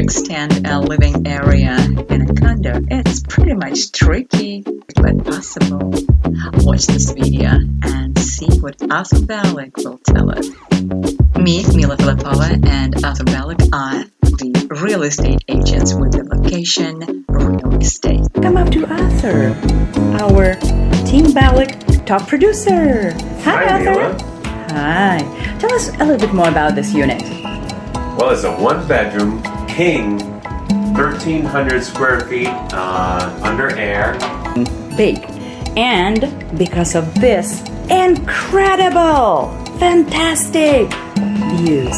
extend a living area in a condo? It's pretty much tricky, but possible. Watch this video and see what Arthur Balik will tell us. Me, Mila Filipova, and Arthur Balik are the real estate agents with the location real estate. Come up to Arthur, our Team Balik top producer. Hi, Hi, Arthur. Mila. Hi. Tell us a little bit more about this unit. Well, it's a one bedroom, king, 1,300 square feet, uh, under air. Big. And because of this incredible, fantastic views.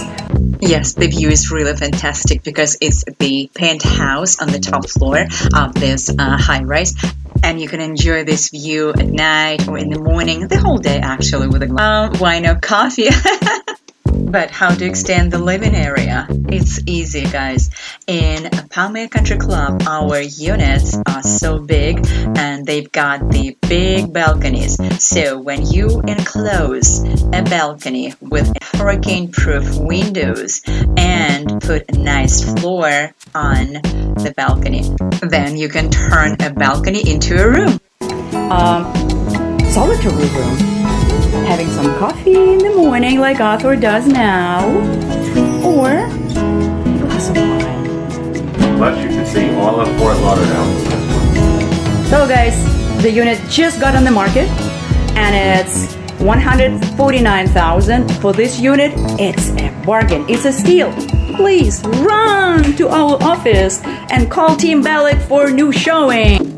Yes, the view is really fantastic because it's the penthouse on the top floor of this uh, high rise. And you can enjoy this view at night or in the morning, the whole day actually, with a glass of wine or coffee. but how to extend the living area? It's easy, guys. In Palm Aire Country Club, our units are so big and they've got the big balconies. So when you enclose a balcony with hurricane-proof windows and put a nice floor on the balcony, then you can turn a balcony into a room. Um, solitary room. Having some coffee in the morning like Arthur does now. Or a glass of wine. Plus, you can see all of Fort Lauderdale. So guys, the unit just got on the market and it's 149,000 for this unit. It's a bargain. It's a steal. Please run to our office and call Team Balik for new showing.